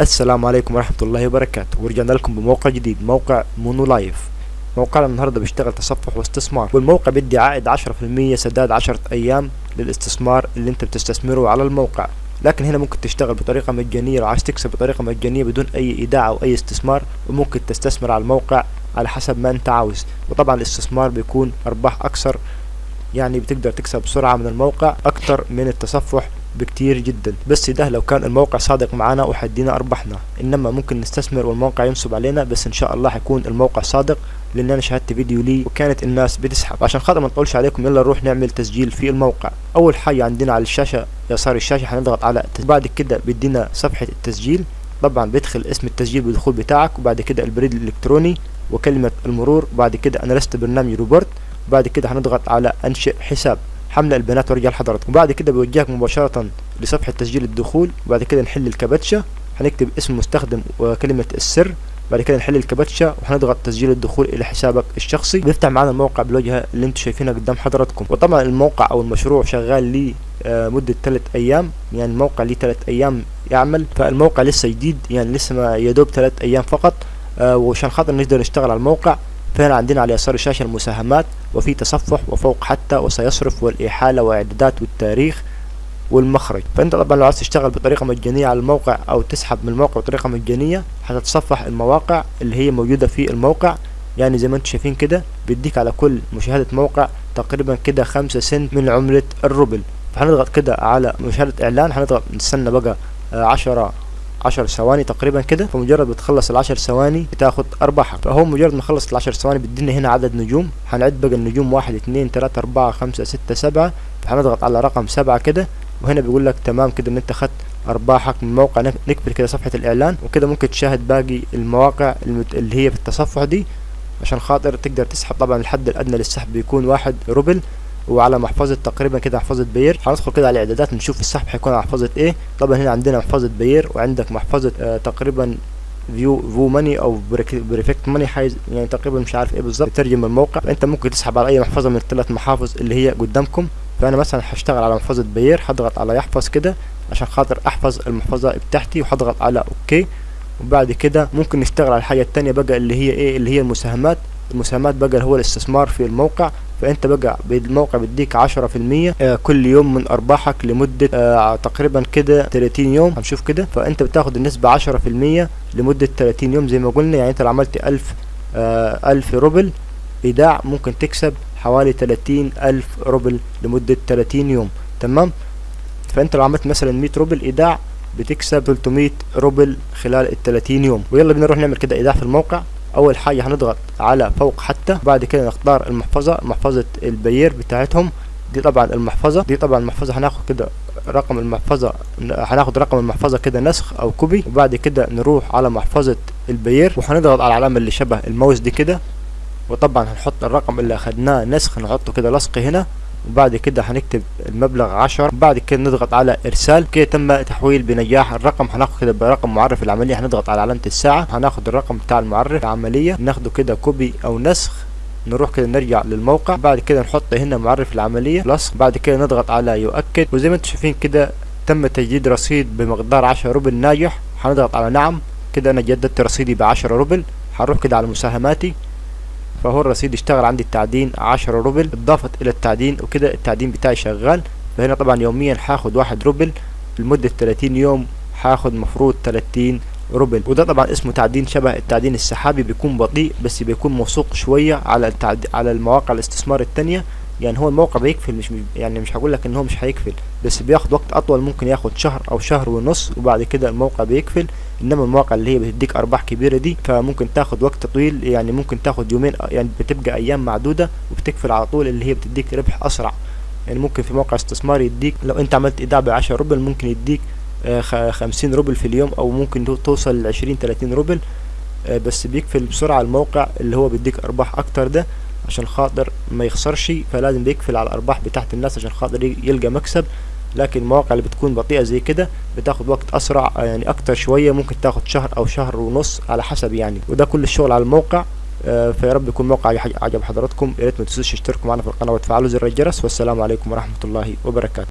السلام عليكم ورحمة الله وبركاته. ورجعنا لكم بموقع جديد موقع مونو لايف. موقعنا النهاردة بيشتغل تصفح واستثمار والموقع بيدي عائد عشرة في المية سداد عشرة أيام للاستثمار اللي انت بتستثمره على الموقع. لكن هنا ممكن تشتغل بطريقة مجانية لو عايز تكسب بطريقة مجانية بدون أي إيداع أو أي استثمار وممكن تستثمر على الموقع على حسب ما انت عاوز. وطبعا الاستثمار بيكون أرباح أكثر يعني بتقدر تكسب بسرعة من الموقع أكتر من التصفح بكتير جدا. بس ده لو كان الموقع صادق معنا وحدينا أرباحنا إنما ممكن نستثمر والموقع ينصب علينا بس إن شاء الله حيكون الموقع صادق لأن أنا شاهدت فيديو لي وكانت الناس بتسحب. عشان خاطر ما نطولش عليكم يلا نروح نعمل تسجيل في الموقع. أول حاجة عندنا على الشاشة يسار الشاشة هنضغط على بعد كده بيدينا صفحة التسجيل. طبعا بيدخل اسم التسجيل بالدخول بتاعك وبعد كده البريد الإلكتروني وكلمة المرور بعد كده أنا لست برنامج روبورت بعد كده هنضغط على أنشئ حساب. حمل البيانات وارجع لحضراتكم وبعد كده بيوجهك مباشرة لصفحة تسجيل الدخول وبعد كده نحل الكباتشة. هنكتب اسم المستخدم وكلمة السر بعد كده نحل الكباتشة وهنضغط تسجيل الدخول إلى حسابك الشخصي. بيفتح معانا الموقع بالواجهة اللي أنتم شايفينها قدام حضراتكم. وطبعا الموقع أو المشروع شغال لي آه 3 أيام. يعني الموقع ليه 3 أيام يعمل. فالموقع لسه جديد يعني لسه ما يدوب 3 أيام فقط. آه وعشان خاطر نقدر نشتغل على الموقع. فهنا عندنا على يسار الشاشة المساهمات وفي تصفح وفوق حتى وسيصرف والإحالة وإعدادات والتاريخ والمخرج. فأنت طبعا لو عايز تشتغل بطريقة مجانية على الموقع أو تسحب من الموقع بطريقة مجانية هتتصفح المواقع اللي هي موجودة في الموقع. يعني زي ما أنتم شايفين كده بيديك على كل مشاهدة موقع تقريبا كده خمسة سنت من عملة الروبل فهنضغط كده على مشاهدة إعلان هنضغط نستنى بقى عشرة عشر ثواني تقريبا كده فمجرد بتخلص العشر ثواني بتاخد ارباحك فهو مجرد ما خلص العشر ثواني بيدينا هنا عدد نجوم. هنعد بقى النجوم واحد اتنين تلاتة أربعة خمسة ستة سبعة. فهنضغط على رقم سبعة كده وهنا بيقول لك تمام كده إن أنت خدت ارباحك من موقع نقفل كده صفحة الإعلان وكده ممكن تشاهد باقي المواقع اللي هي في التصفح دي. عشان خاطر تقدر تسحب طبعا الحد الأدنى للسحب بيكون واحد روبل. وعلى محفظة تقريبا كده محفظة بير. هندخل كده على الاعدادات نشوف السحب هيكون على محفظة إيه. طبعا هنا عندنا محفظة بير وعندك محفظة آه تقريبا فيو فو ماني أو Perfect Money حاجة يعني تقريبا مش عارف إيه بالظبط. ترجم الموقع. فانت ممكن تسحب على أي محفظة من الثلاث محافظ اللي هي قدامكم. فأنا مثلا هشتغل على محفظة بير هضغط على يحفظ كده عشان خاطر أحفظ المحفظة بتاعتي وهضغط على OK. وبعد كده ممكن نشتغل على الحاجة التانية بقى اللي هي إيه اللي هي المساهمات. المساهمات بقى هو الاستثمار في الموقع فأنت بقى الموقع بيديك عشرة في المية كل يوم من أرباحك لمدة آه تقريبا كده 30 يوم هنشوف كده. فأنت بتاخد في المية لمدة 30 يوم زي ما قلنا يعني أنت لو عملت ألف آه ألف روبل إيداع ممكن تكسب حوالي 30 ألف روبل لمدة 30 يوم تمام؟ فأنت لو عملت مثلا 100 روبل إيداع بتكسب 300 روبل خلال ال 30 يوم. ويلا بينا نروح نعمل كده إيداع في الموقع. أول حاجة هنضغط على فوق حتى بعد كده نختار المحفظة محفظة البير بتاعتهم. دي طبعا المحفظة دي طبعا المحفظة. هناخد كده رقم المحفظة هناخد رقم المحفظة كده نسخ أو copy وبعد كده نروح على محفظة البير وهنضغط على العلامة اللي شبه الماوس دي كده. وطبعا هنحط الرقم اللي أخدناه نسخ نحطه كده لصق هنا. وبعد كده هنكتب المبلغ عشر بعد كده نضغط على إرسال. كده تم تحويل بنجاح الرقم. هناخد كده برقم معرف العملية. هنضغط على علامة الساعة. هناخد الرقم بتاع المعرف العملية. ناخده كده copy أو نسخ. نروح كده نرجع للموقع. بعد كده نحط هنا معرف العملية. لصق بعد كده نضغط على يؤكد. وزي ما أنتم شايفين كده تم تجديد رصيد بمقدار عشرة روبل ناجح. هنضغط على نعم. كده أنا جددت رصيدي بعشرة روبل. هنروح كده على مساهماتي. فهو الرصيد اشتغل عندي التعدين عشرة روبل اضافت إلى التعدين وكده التعدين بتاعي شغال فهنا طبعا يوميا هاخد واحد روبل لمدة 30 يوم هاخد مفروض 30 روبل وده طبعا اسمه تعدين شبه التعدين السحابي بيكون بطيء بس بيكون موثوق شوية على. على المواقع الاستثمار التانية يعني هو الموقع بيقفل مش يعني مش هقول لك إن هو مش هيقفل بس بياخد وقت أطول ممكن ياخد شهر أو شهر ونص وبعد كده الموقع بيقفل إنما المواقع اللي هي بتديك أرباح كبيرة دي فممكن تاخد وقت طويل يعني ممكن تاخد يومين يعني بتبقى أيام معدودة وبتقفل على طول اللي هي بتديك ربح أسرع. يعني ممكن في موقع استثمار يديك لو أنت عملت إيداع ب 10 روبل ممكن يديك خمسين روبل في اليوم أو ممكن توصل ل 20 30 روبل بس بيقفل بسرعة الموقع اللي هو بيديك أرباح أكتر ده. عشان خاطر ما يخسرش فلازم بيقفل على الأرباح بتاعت الناس عشان خاطر يلقى مكسب. لكن المواقع اللي بتكون بطيئة زي كده بتاخد وقت أسرع يعني أكتر شوية ممكن تاخد شهر أو شهر ونص على حسب يعني. وده كل الشغل على الموقع آه فيا رب يكون موقع عجب حضراتكم. يا ريت ما تنسوش تشتركوا معنا في القناة وتفعلوا زر الجرس. والسلام عليكم ورحمة الله وبركاته.